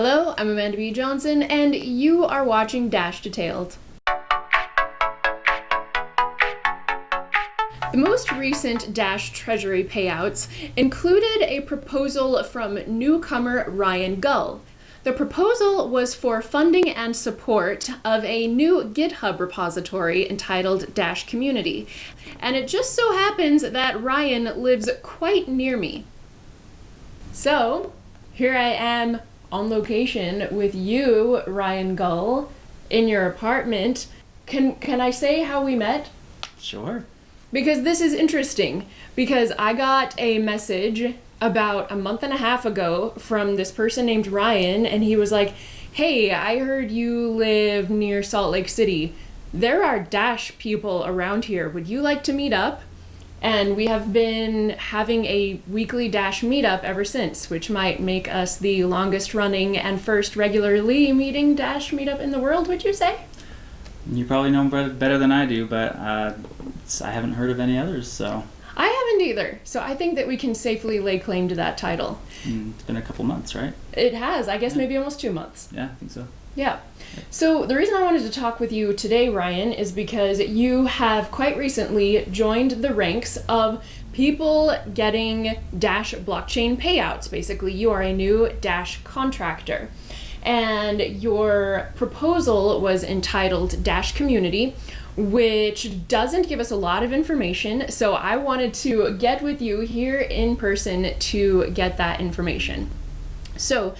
Hello, I'm Amanda B. Johnson, and you are watching Dash Detailed. The most recent Dash Treasury payouts included a proposal from newcomer Ryan Gull. The proposal was for funding and support of a new GitHub repository entitled Dash Community, and it just so happens that Ryan lives quite near me. So, here I am on location with you, Ryan Gull, in your apartment. Can can I say how we met? Sure. Because this is interesting. Because I got a message about a month and a half ago from this person named Ryan, and he was like, Hey, I heard you live near Salt Lake City. There are Dash people around here. Would you like to meet up? And we have been having a weekly Dash meetup ever since, which might make us the longest running and first regularly meeting Dash meetup in the world, would you say? You probably know better than I do, but uh, I haven't heard of any others, so. I haven't either, so I think that we can safely lay claim to that title. Mm, it's been a couple months, right? It has, I guess yeah. maybe almost two months. Yeah, I think so. Yeah. So, the reason I wanted to talk with you today, Ryan, is because you have quite recently joined the ranks of people getting Dash blockchain payouts. Basically, you are a new Dash contractor. And your proposal was entitled Dash Community, which doesn't give us a lot of information. So, I wanted to get with you here in person to get that information. So,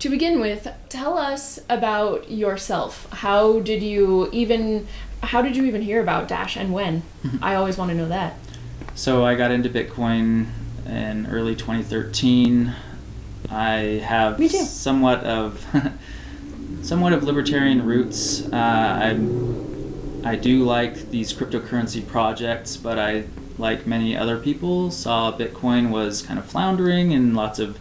to begin with, tell us about yourself. How did you even how did you even hear about Dash and when? I always want to know that. So I got into Bitcoin in early 2013. I have somewhat of somewhat of libertarian roots. Uh, I I do like these cryptocurrency projects, but I, like many other people, saw Bitcoin was kind of floundering and lots of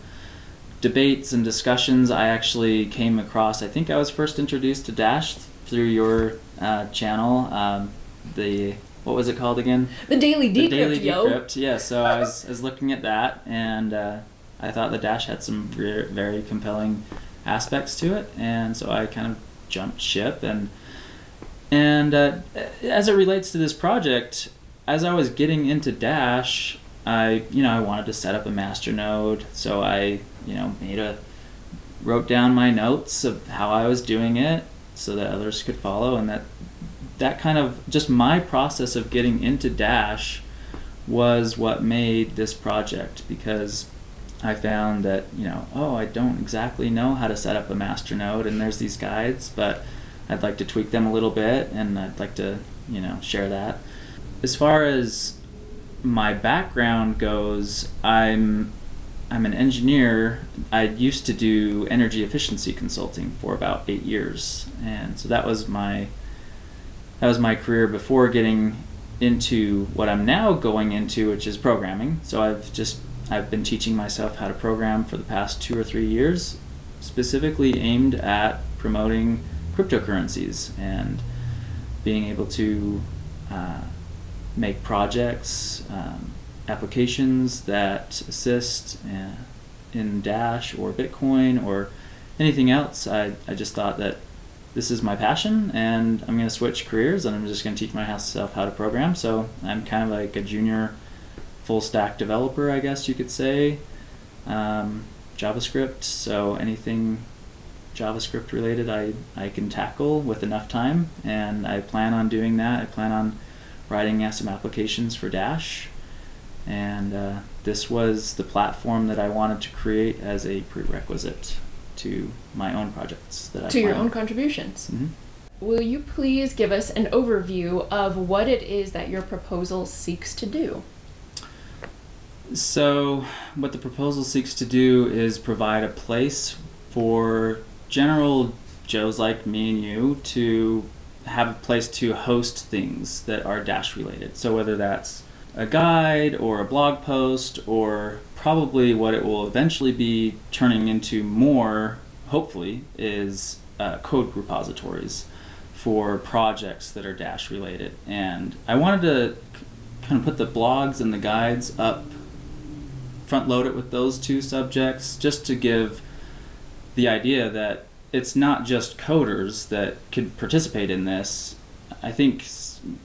debates and discussions I actually came across. I think I was first introduced to Dash through your uh, channel. Um, the what was it called again? The Daily Decrypt. The Daily yo. Decrypt. Yeah. So I was, I was looking at that, and uh, I thought the Dash had some very compelling aspects to it, and so I kind of jumped ship and. And uh, as it relates to this project, as I was getting into Dash, I you know I wanted to set up a master node, so I you know made a wrote down my notes of how I was doing it so that others could follow, and that that kind of just my process of getting into Dash was what made this project because I found that you know oh I don't exactly know how to set up a master node, and there's these guides, but I'd like to tweak them a little bit, and I'd like to you know share that. As far as my background goes, I'm I'm an engineer. I used to do energy efficiency consulting for about eight years, and so that was my that was my career before getting into what I'm now going into, which is programming. So I've just I've been teaching myself how to program for the past two or three years, specifically aimed at promoting cryptocurrencies and being able to uh, make projects, um, applications that assist uh, in Dash or Bitcoin or anything else. I, I just thought that this is my passion and I'm going to switch careers and I'm just going to teach myself how to program. So I'm kind of like a junior full stack developer, I guess you could say. Um, JavaScript, so anything JavaScript related I, I can tackle with enough time and I plan on doing that. I plan on writing some applications for Dash. And uh, this was the platform that I wanted to create as a prerequisite to my own projects that I to your own contributions. Mm-hmm. Will you please give us an overview of what it is that your proposal seeks to do? So, what the proposal seeks to do is provide a place for general Joes like me and you to have a place to host things that are Dash related. So whether that's a guide or a blog post or probably what it will eventually be turning into more, hopefully, is uh, code repositories for projects that are Dash related. And I wanted to kind of put the blogs and the guides up, front load it with those two subjects just to give the idea that it's not just coders that could participate in this. I think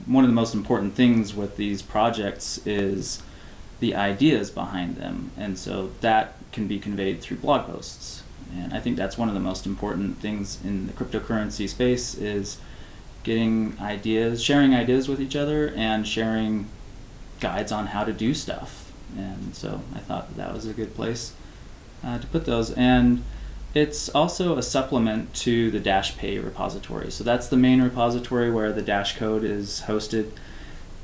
one of the most important things with these projects is the ideas behind them, and so that can be conveyed through blog posts. And I think that's one of the most important things in the cryptocurrency space is getting ideas, sharing ideas with each other, and sharing guides on how to do stuff. And so I thought that, that was a good place uh, to put those. And it's also a supplement to the Dash Pay repository. So that's the main repository where the Dash code is hosted.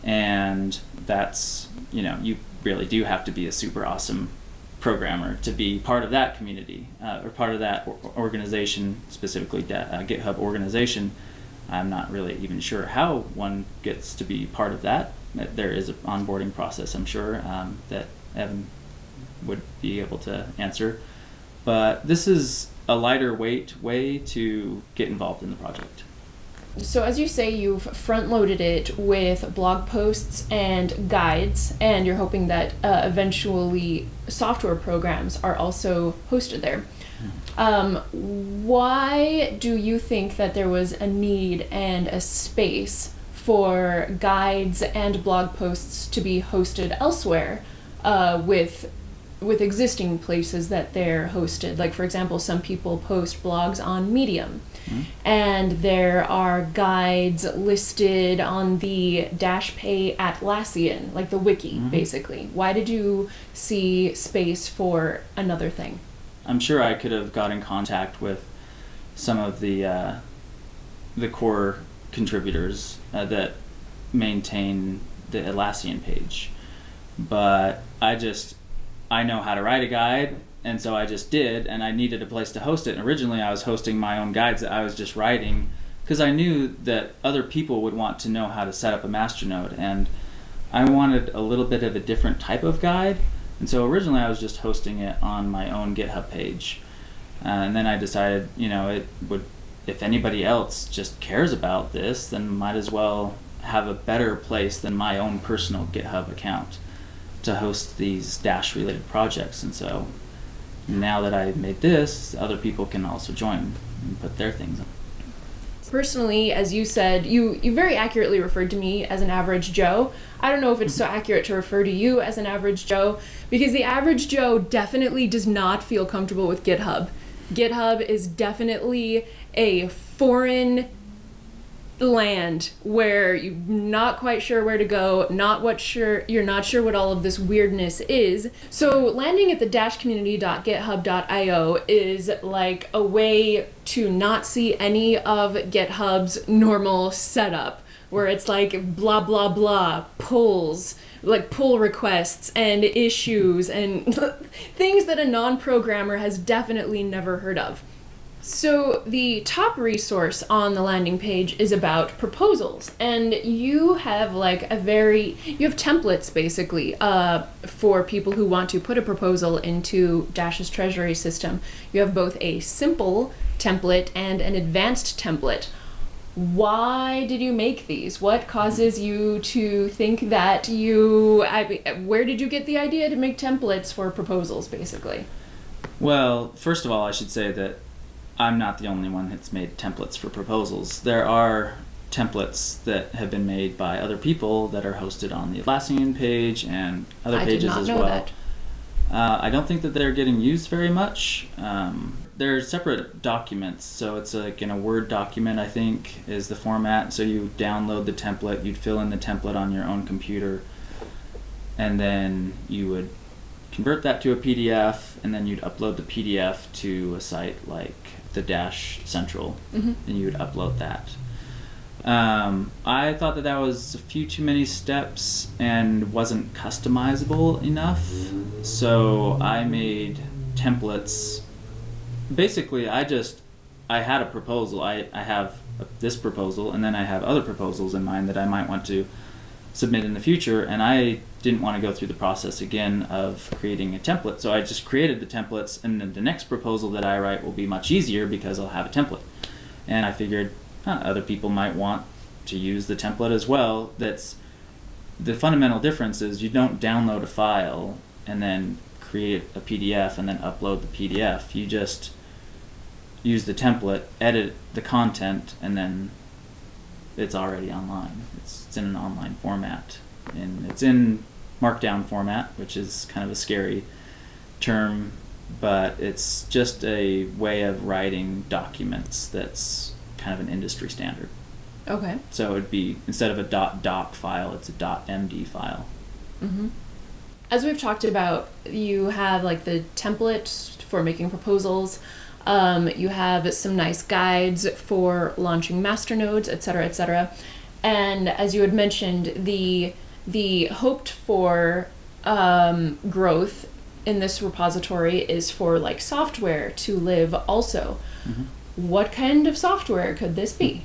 And that's, you know, you really do have to be a super awesome programmer to be part of that community uh, or part of that organization, specifically uh, GitHub organization. I'm not really even sure how one gets to be part of that. Uh, There is an onboarding process, I'm sure, um, that Evan would be able to answer. But this is a lighter weight way to get involved in the project. So, as you say, you've front loaded it with blog posts and guides, and you're hoping that uh, eventually software programs are also hosted there. Um, why do you think that there was a need and a space for guides and blog posts to be hosted elsewhere uh, with with existing places that they're hosted? Like, for example, some people post blogs on Medium and there are guides listed on the Dash Pay Atlassian, like the wiki, basically. Why did you see space for another thing? I'm sure I could have got in contact with some of the uh, the core contributors uh, that maintain the Atlassian page, but I just I know how to write a guide, and so I just did, and I needed a place to host it. And originally, I was hosting my own guides that I was just writing because I knew that other people would want to know how to set up a masternode, and I wanted a little bit of a different type of guide. And so originally I was just hosting it on my own GitHub page. Uh, and then I decided, you know, it would, if anybody else just cares about this, then might as well have a better place than my own personal GitHub account to host these Dash related projects. And so now that I've made this, other people can also join and put their things on. Personally, as you said, you, you very accurately referred to me as an average Joe. I don't know if it's so accurate to refer to you as an average Joe, because the average Joe definitely does not feel comfortable with GitHub. GitHub is definitely a foreign land where you're not quite sure where to go, not what sure you're not sure what all of this weirdness is. So landing at the dashcommunity.github.io is like a way to not see any of GitHub's normal setup where it's like blah blah blah pulls like pull requests and issues and things that a non-programmer has definitely never heard of. So, the top resource on the landing page is about proposals, and you have like a very you have templates basically uh, for people who want to put a proposal into Dash's treasury system. You have both a simple template and an advanced template. Why did you make these? What causes you to think that you? I, where did you get the idea to make templates for proposals, basically? Well, first of all, I should say that I'm not the only one that's made templates for proposals. There are templates that have been made by other people that are hosted on the Atlassian page and other I pages did not as know well. that. Uh, I don't think that they're getting used very much. Um, they're separate documents, so it's like in a Word document, I think, is the format. So you download the template, you'd fill in the template on your own computer, and then you would convert that to a PDF, and then you'd upload the PDF to a site like the Dash Central, Mhm. and you would upload that. Um, I thought that that was a few too many steps and wasn't customizable enough, so I made templates. Basically, I just I had a proposal. I, I have this proposal, and then I have other proposals in mind that I might want to submit in the future, and I didn't want to go through the process again of creating a template. So I just created the templates, and then the next proposal that I write will be much easier because I'll have a template. And I figured huh, other people might want to use the template as well. That's the fundamental difference is you don't download a file and then create a PDF and then upload the PDF. You just use the template, edit the content, and then it's already online. It's, it's in an online format, and it's in Markdown format, which is kind of a scary term, but it's just a way of writing documents that's kind of an industry standard. Okay. So it'd be instead of a .doc file, it's a .md file. Mm-hmm. As we've talked about, you have like the template for making proposals. Um, you have some nice guides for launching masternodes, et cetera, et cetera. And as you had mentioned, the the hoped for um, growth in this repository is for like software to live also. Mhm. What kind of software could this be?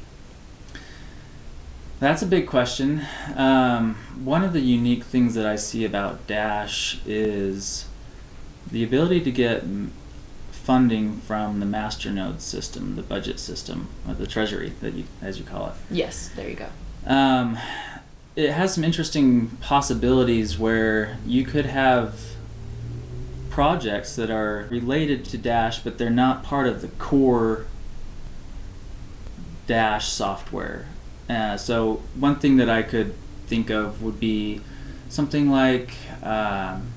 That's a big question. Um, one of the unique things that I see about Dash is the ability to get funding from the Masternode system, the budget system, or the treasury, that you, as you call it. Yes, there you go. Um, it has some interesting possibilities where you could have projects that are related to Dash, but they're not part of the core Dash software. Uh, so one thing that I could think of would be something like um,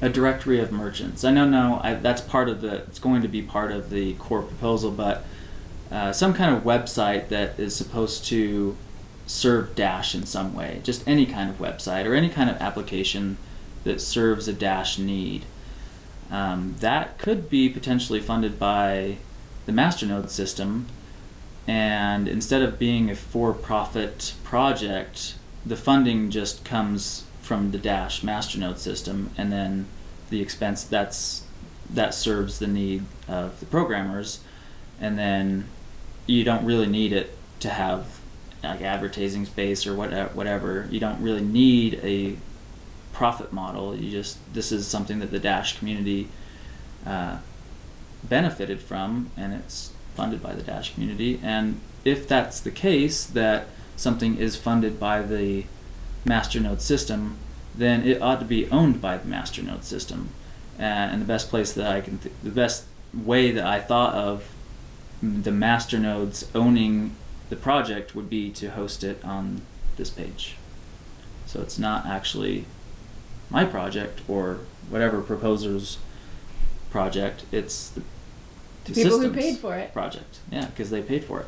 a directory of merchants. I know now that's part of the. It's going to be part of the core proposal, but uh, some kind of website that is supposed to serve Dash in some way. Just any kind of website or any kind of application that serves a Dash need. Um, that could be potentially funded by the Masternode system, and instead of being a for-profit project, the funding just comes from the Dash Masternode system, and then the expense that's that serves the need of the programmers, and then you don't really need it to have like advertising space or whatever. Whatever you don't really need a profit model. You just this is something that the Dash community uh, benefited from, and it's funded by the Dash community. And if that's the case, that something is funded by the Masternode system, then it ought to be owned by the Masternode system. Uh, and the best place that I can, th- the best way that I thought of the masternodes owning the project would be to host it on this page. So it's not actually my project or whatever proposer's project. It's the, The people who paid for it. project. Yeah, because they paid for it.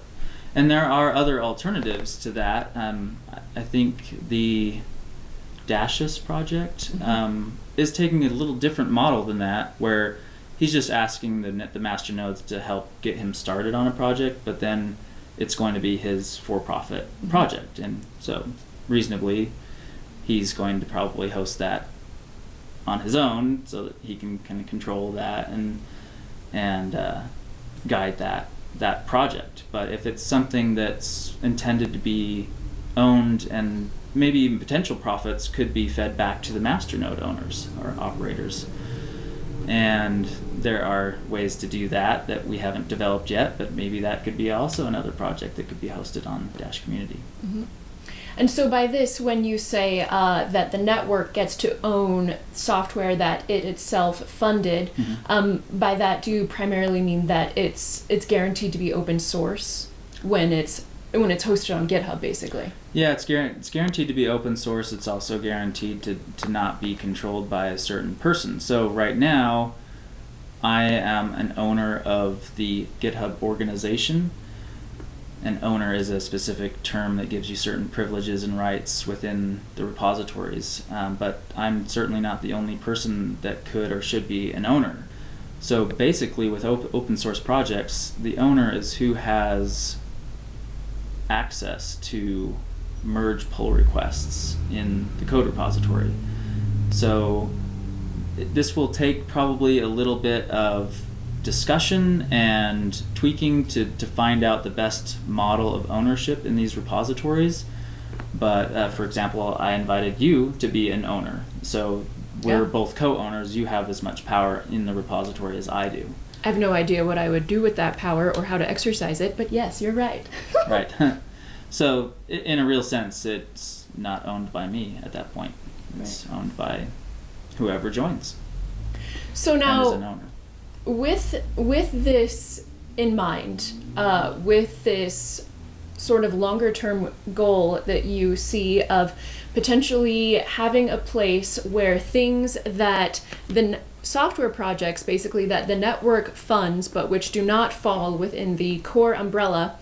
And there are other alternatives to that. Um, I- think the Dashus project Mhm. um, is taking a little different model than that, where he's just asking the the master nodes to help get him started on a project, but then it's going to be his for-profit Mhm. project, and so reasonably, he's going to probably host that on his own, so that he can kind of control that and and uh, guide that that project. But if it's something that's intended to be owned and maybe even potential profits could be fed back to the masternode owners or operators. And there are ways to do that that we haven't developed yet, but maybe that could be also another project that could be hosted on Dash Community. Mhm. And so, by this, when you say uh, that the network gets to own software that it itself funded, Mhm. um, by that do you primarily mean that it's it's guaranteed to be open source when it's when it's hosted on GitHub, basically? Yeah, it's, guar- it's guaranteed to be open source. It's also guaranteed to, to not be controlled by a certain person. So right now, I am an owner of the GitHub organization. An owner is a specific term that gives you certain privileges and rights within the repositories. Um, but I'm certainly not the only person that could or should be an owner. So basically, with op- open source projects, the owner is who has access to merge pull requests in the code repository. So this will take probably a little bit of discussion and tweaking to, to find out the best model of ownership in these repositories. But uh, for example, I invited you to be an owner. So we're Yeah. both co owners. You have as much power in the repository as I do. I have no idea what I would do with that power or how to exercise it, but yes, you're right. right. so, in a real sense, it's not owned by me at that point. It's owned by whoever joins So and is an now, owner. With with this in mind uh, with this sort of longer term goal that you see of potentially having a place where things that the software projects basically that the network funds but which do not fall within the core umbrella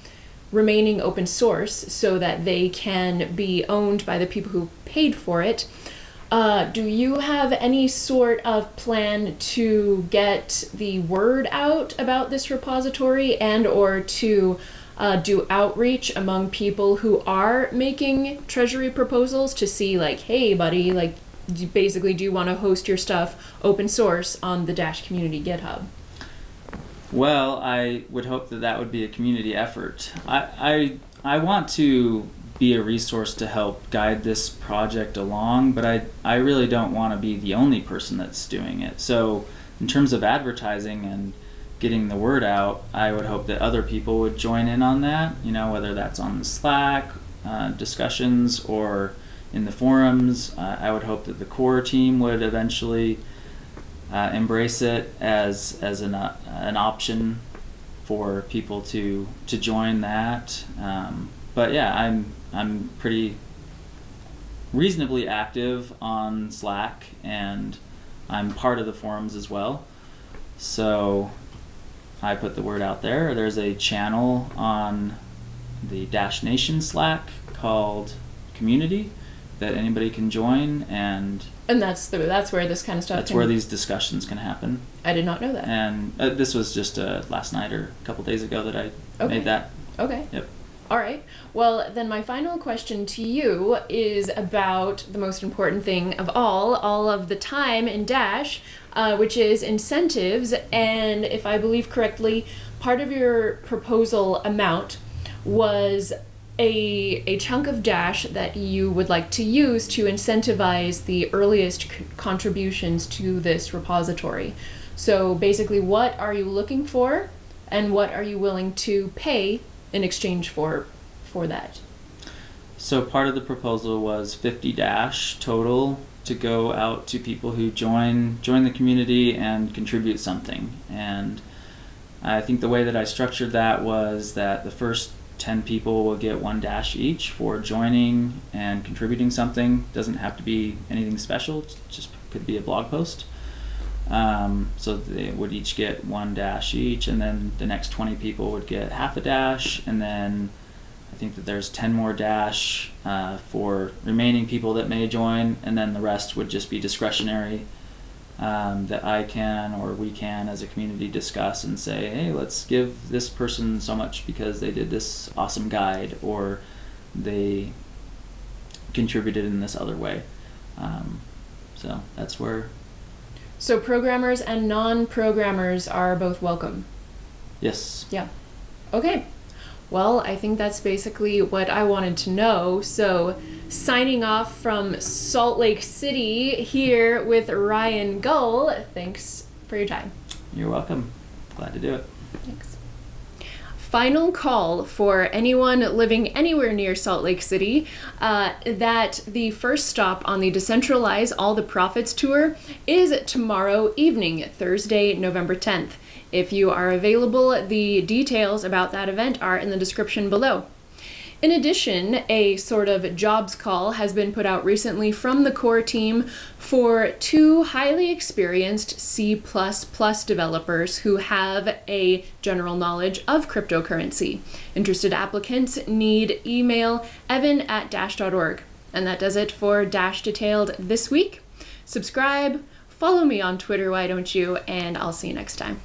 remaining open source so that they can be owned by the people who paid for it uh, do you have any sort of plan to get the word out about this repository and or to uh, do outreach among people who are making treasury proposals to see like hey buddy like basically do you want to host your stuff open source on the dash community github? Well i would hope that that would be a community effort. I i, I want to be a resource to help guide this project along, but I, I really don't want to be the only person that's doing it. So, in terms of advertising and getting the word out, I would hope that other people would join in on that, you know, whether that's on the Slack uh, discussions or in the forums. Uh, I would hope that the core team would eventually uh, embrace it as, as an, uh, an option for people to, to join that. Um, but yeah, I'm I'm pretty reasonably active on Slack and I'm part of the forums as well. So I put the word out there. There's a channel on the Dash Nation Slack called Community that anybody can join and and that's the that's where this kind of stuff that's where these discussions can happen i did not know that and uh, this was just uh, last night or a couple days ago that i okay. made that okay yep all right. Well, then my final question to you is about the most important thing of all, all of the time in Dash, uh, which is incentives. And if I believe correctly, part of your proposal amount was a, a chunk of Dash that you would like to use to incentivize the earliest contributions to this repository. So basically, what are you looking for, and what are you willing to pay in exchange for for that. So part of the proposal was 50 dash total to go out to people who join join the community and contribute something. And I think the way that I structured that was that the first 10 people will get one dash each for joining and contributing something. Doesn't have to be anything special, just could be a blog post. Um, so they would each get one dash each, and then the next 20 people would get half a dash, and then I think that there's 10 more dash uh, for remaining people that may join, and then the rest would just be discretionary um, that I can or we can as a community discuss and say, hey, let's give this person so much because they did this awesome guide or they contributed in this other way. Um, so that's where so programmers and non-programmers are both welcome. Yes. Yeah. Okay. Well, I think that's basically what I wanted to know. So, signing off from Salt Lake City here with Ryan Gull. Thanks for your time. You're welcome. Glad to do it. Thanks final call for anyone living anywhere near Salt Lake City uh, that the first stop on the Decentralize All the Profits tour is tomorrow evening, Thursday, November 10th. If you are available, the details about that event are in the description below. In addition, a sort of jobs call has been put out recently from the core team for two highly experienced C developers who have a general knowledge of cryptocurrency. Interested applicants need email evan at dash.org. And that does it for Dash Detailed this week. Subscribe, follow me on Twitter, why don't you? And I'll see you next time.